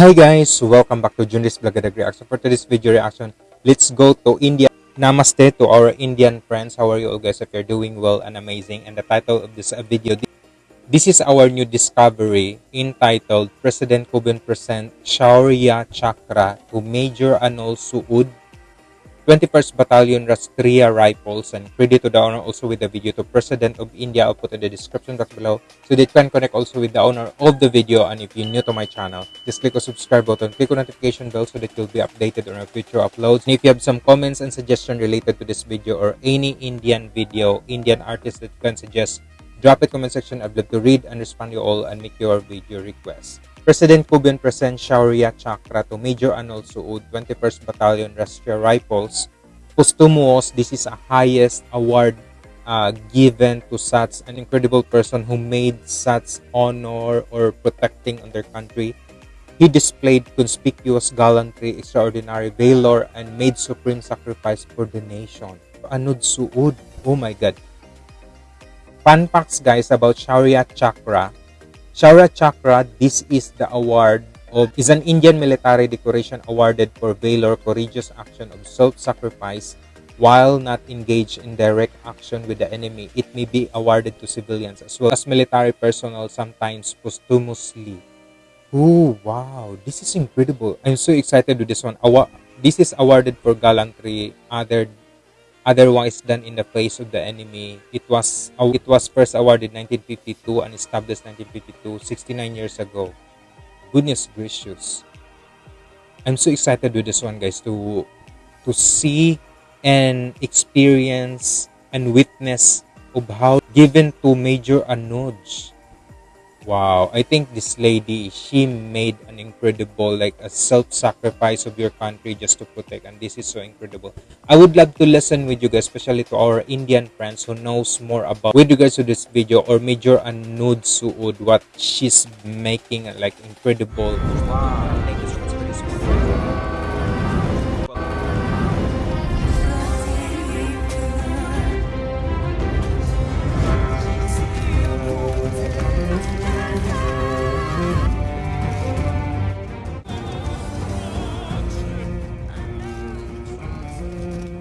Hi guys, welcome back to Junris Blagadag Reaction. For today's video reaction, let's go to India. Namaste to our Indian friends. How are you all guys? If you're doing well and amazing. And the title of this uh, video, this is our new discovery entitled President Kovind present Shaurya Chakra to Major Anol Sood 21st Battalion Rashtriya Rifles and credit to the owner also with the video to President of India. I'll put in the description box below so that you can connect also with the owner of the video. And if you're new to my channel, just click the subscribe button, click on notification bell so that you'll be updated on our future uploads. And if you have some comments and suggestions related to this video or any Indian video, Indian artist that you can suggest, drop it comment section. I'd love to read and respond to you all and make your video requests. President Kovind presents Shaurya Chakra to Major Anol Sood, 21st Battalion Rashtriya Rifles. Posthumous, this is a highest award uh, given to such an incredible person who made such honor or protecting on their country. He displayed conspicuous gallantry, extraordinary valor, and made supreme sacrifice for the nation. Anuj Sood, oh my god. Fun facts guys about Shaurya Chakra. Shaurya Chakra, this is the award of is an Indian military decoration awarded for valor, courageous action of self-sacrifice while not engaged in direct action with the enemy. It may be awarded to civilians as well as military personnel sometimes posthumously. Oh wow, this is incredible. I'm so excited with this one. This is awarded for gallantry other otherwise done in the face of the enemy. It was it was first awarded 1952 and established 1952, 69 years ago. Goodness gracious. I'm so excited with this one guys to to see and experience and witness of how given to Major Anuj Wow, I think this lady, she made an incredible, like a self-sacrifice of your country just to protect, and this is so incredible. I would love to listen with you guys, especially to our Indian friends who knows more about with regards to this video or Major Anuj Sood, what she's making, like incredible. Wow.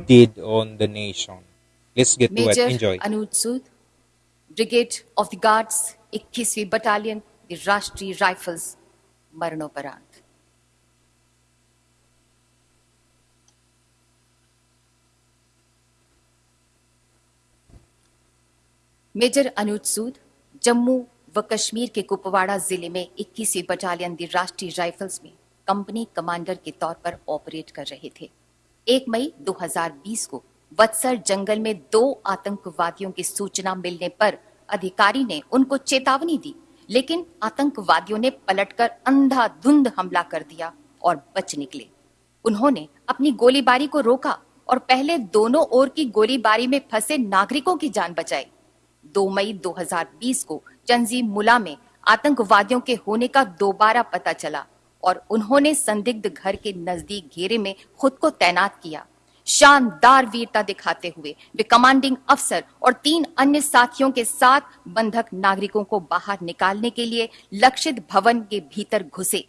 Did on the nation. Let's get Major to it. Enjoy. Anuj Sood, Brigade of the Guards, 21वीं Battalion, the Rashtriya Rifles, मरणोपरांत major Anuj Sood Jammu व कश्मीर के कुपवाड़ा ज़िले में 21वीं battalion दी राष्ट्रीय rifles में company commander के तौर पर ऑपरेट कर रहे थे एक मई 2020 को वत्सर जंगल में दो आतंकवादियों की सूचना मिलने पर अधिकारी ने उनको चेतावनी दी, लेकिन आतंकवादियों ने पलटकर अंधाधुंध हमला कर दिया और बच निकले। उन्होंने अपनी गोलीबारी को रोका और पहले दोनों ओर की गोलीबारी में फंसे नागरिकों की जान बचाई। 2 मई 2020 को चंजी मुला में आतंकवादियों के होने का दोबारा पता चला और उन्होंने संदिग्ध घर के नज़दीक घेरे में खुद को तैनात किया। शानदार वीरता दिखाते हुए वे कमांडिंग अफसर और तीन अन्य साथियों के साथ बंधक नागरिकों को बाहर निकालने के लिए लक्षित भवन के भीतर घुसे।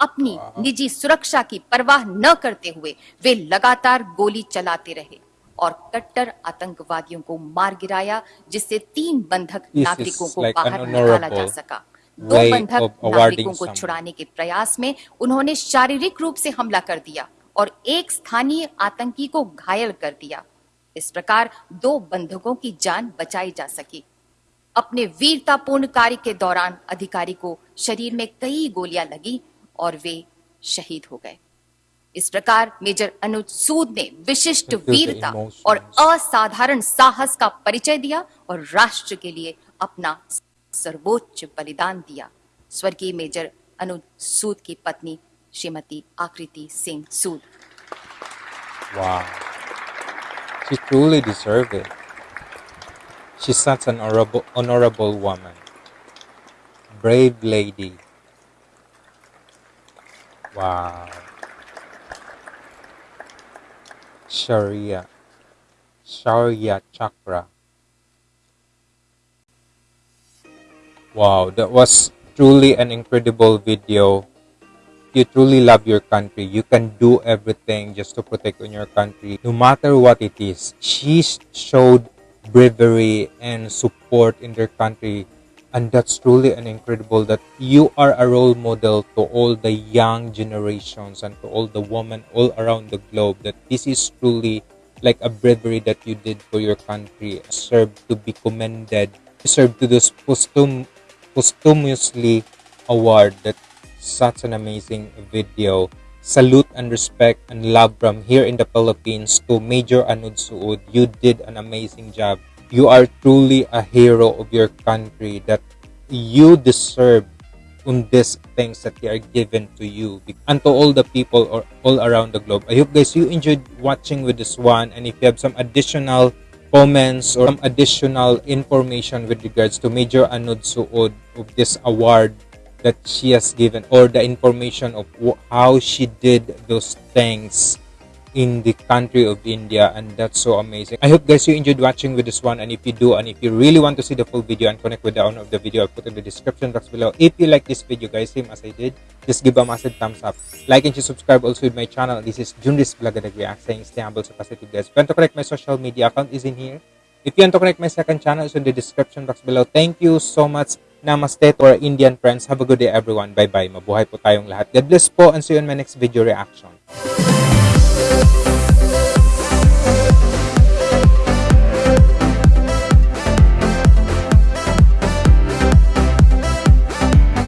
अपनी निजी सुरक्षा की परवाह न करते हुए वे लगातार गोली चलाते रहे और कट्टर आतंकवादियों को मार गिराया जिससे तीन बंधक नागरिकों को बाहर निकाला जा सका। दो बंधक नागरिकों को छुड़ाने के प्रयास में उन्होंने शारीरिक रूप से हमला कर दिया और एक स्थानीय आतंकी को घायल कर दिया। इस प्रकार दो बंधकों की जान बचाई जा सकी। अपने वीरतापूर्ण कार्य के दौरान अधिकारी को शरीर में कई गोलियाँ लगी और वे शहीद हो गए। इस प्रकार मेजर अनुज सूद ने विशिष्ट वीरता और असाधारण साहस का परिचय दिया और राष्ट्र के लिए अपना सर्वोच्च बलिदान दिया स्वर्गीय मेजर अनुज सूद की पत्नी श्रीमती आकृति सिंह सूद Wow. She truly deserved it. She's such an honorable, honorable woman. Brave lady. Wow. Sharia. Sharia Chakra. Wow, that was truly an incredible video. you truly love your country, you can do everything just to protect on your country, no matter what it is. She showed bravery and support in their country and that's truly an incredible that you are a role model to all the young generations and to all the women all around the globe that this is truly like a bravery that you did for your country serve to be commended serve to this posthum, posthumously award that such an amazing video salute and respect and love from here in the Philippines to Major Anuj Sood. You did an amazing job. You are truly a hero of your country that you deserve on these things that they are given to you and to all the people or all around the globe. I hope guys you enjoyed watching with this one and if you have some additional comments or some additional information with regards to Major Anuj Sood of this award that she has given or the information of how she did those things in the country of India and that's so amazing. I hope guys you enjoyed watching with this one and if you do and if you really want to see the full video and connect with the owner of the video I'll put in the description box below. If you like this video guys same as I did just give a massive thumbs up. Like and subscribe also with my channel. This is Junris Blagadag React saying stay humble so positive guys. If you want to connect my social media account is in here. If you want to connect my second channel is in the description box below. Thank you so much Namaste to our Indian friends. Have a good day everyone. Bye-bye. Mabuhay po tayong lahat. God bless po and see you in my next video reaction.